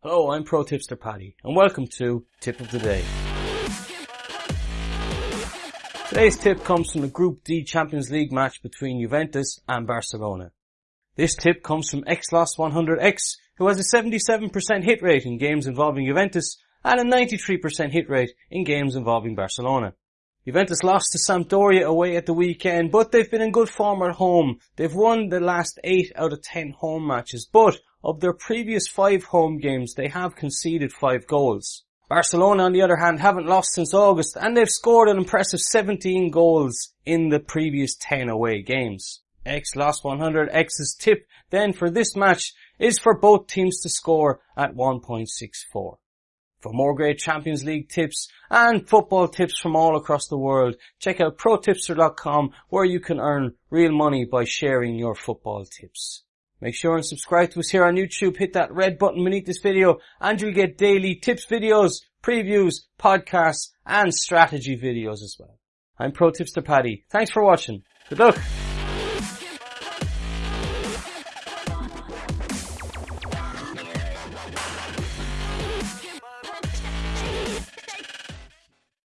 Hello, I'm Pro Tipster Paddy, and welcome to Tip of the Day. Today's tip comes from the Group D Champions League match between Juventus and Barcelona. This tip comes from XLOS100X, who has a 77% hit rate in games involving Juventus and a 93% hit rate in games involving Barcelona. Juventus lost to Sampdoria away at the weekend, but they've been in good form at home. They've won the last 8 out of 10 home matches, but of their previous 5 home games, they have conceded 5 goals. Barcelona, on the other hand, haven't lost since August, and they've scored an impressive 17 goals in the previous 10 away games. XLOS100X's tip then for this match is for both teams to score at 1.64. For more great Champions League tips and football tips from all across the world, check out protipster.com where you can earn real money by sharing your football tips. Make sure and subscribe to us here on YouTube. Hit that red button beneath this video and you'll get daily tips videos, previews, podcasts and strategy videos as well. I'm Pro Tipster Paddy. Thanks for watching. Good luck.